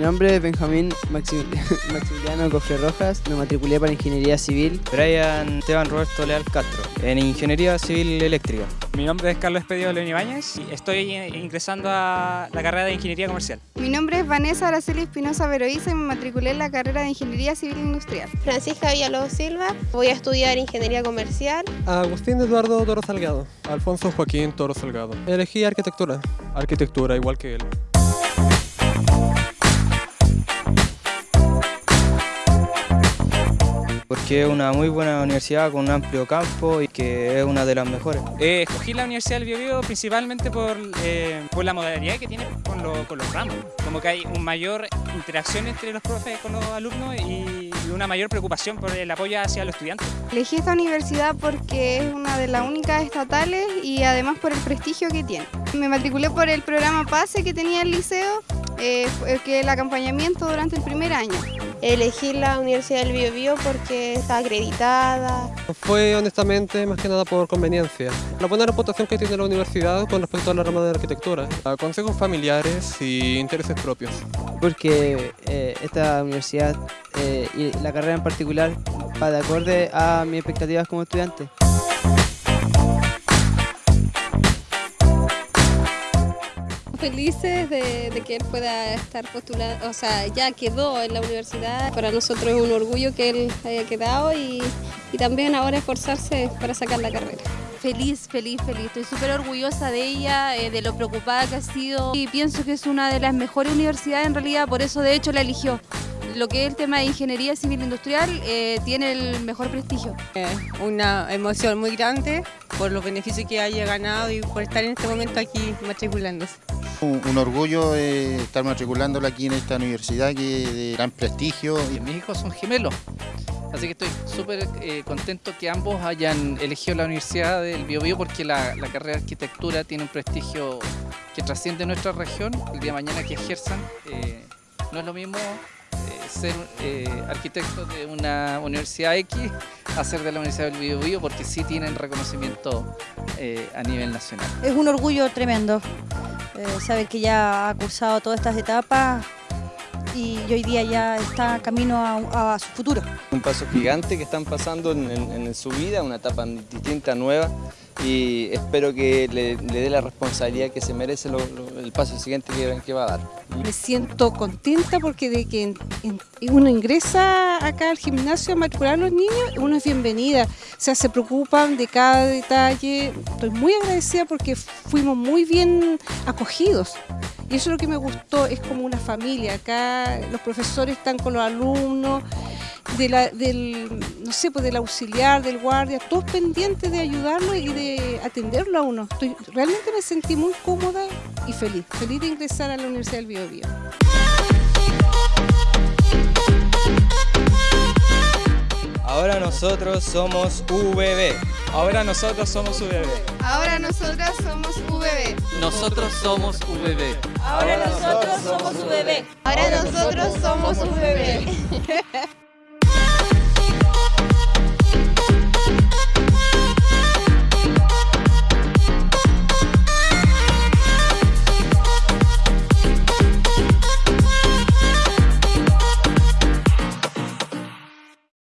nombre es Benjamín Maximiliano Cofre Rojas, me matriculé para Ingeniería Civil. Brian Esteban Roberto Leal Castro, en Ingeniería Civil Eléctrica. Mi nombre es Carlos Pedro León Ibáñez y estoy ingresando a la carrera de Ingeniería Comercial. Mi nombre es Vanessa Araceli Espinosa Veroiza y me matriculé en la carrera de Ingeniería Civil Industrial. Francisca Villalobos Silva, voy a estudiar Ingeniería Comercial. Agustín Eduardo Toro Salgado. Alfonso Joaquín Toro Salgado. Elegí arquitectura. Arquitectura, igual que él. Porque es una muy buena universidad con un amplio campo y que es una de las mejores. Eh, escogí la Universidad del Biobío principalmente por, eh, por la modalidad que tiene con, con, los ramos, como que hay una mayor interacción entre los profes con los alumnos y una mayor preocupación por el apoyo hacia los estudiantes. Elegí esta universidad porque es una de las únicas estatales y además por el prestigio que tiene. Me matriculé por el programa PASE que tenía el liceo, eh, que el acompañamiento durante el primer año. Elegí la Universidad del Biobío porque está acreditada. Fue honestamente más que nada por conveniencia. La buena reputación que tiene la universidad con respecto a la rama de arquitectura. Consejos familiares y intereses propios. Porque eh, esta universidad eh, y la carrera en particular va de acorde a mis expectativas como estudiante. Felices de, que él pueda estar postulando, o sea, ya quedó en la universidad. Para nosotros es un orgullo que él haya quedado y, también ahora esforzarse para sacar la carrera. Feliz, feliz, feliz. Estoy súper orgullosa de ella, eh, de lo preocupada que ha sido y pienso que es una de las mejores universidades en realidad, por eso de hecho la eligió lo que es el tema de ingeniería civil industrial eh, tiene el mejor prestigio. una emoción muy grande por los beneficios que haya ganado y por estar en este momento aquí matriculándose. Un, orgullo eh, estar matriculándola aquí en esta universidad que de gran prestigio. Mis hijos son gemelos, así que estoy súper eh, contento que ambos hayan elegido la Universidad del Biobío porque la, carrera de arquitectura tiene un prestigio que trasciende nuestra región. El día de mañana que ejerzan, eh, no es lo mismo ser arquitecto de una universidad X a ser de la Universidad del Biobío porque sí tienen reconocimiento a nivel nacional. Es un orgullo tremendo eh, sabe que ya ha cursado todas estas etapas y hoy día ya está camino a, su futuro. Un paso gigante que están pasando en, su vida, una etapa distinta, nueva y espero que le, dé la responsabilidad que se merece el paso siguiente que, va a dar. Me siento contenta porque de que uno ingresa acá al gimnasio a matricular a los niños, uno es bienvenida, o sea, se preocupan de cada detalle. Estoy muy agradecida porque fuimos muy bien acogidos. Y eso es lo que me gustó, es como una familia. Acá los profesores están con los alumnos, del, no sé, pues del auxiliar, del guardia, todos pendientes de ayudarlo y de atenderlo a uno. Realmente me sentí muy cómoda y feliz, feliz de ingresar a la Universidad del Biobío. Ahora nosotros somos VB. Ahora nosotros somos VB. Ahora nosotros somos VB. Nosotros somos VB. Ahora nosotros somos VB. Ahora nosotros somos VB.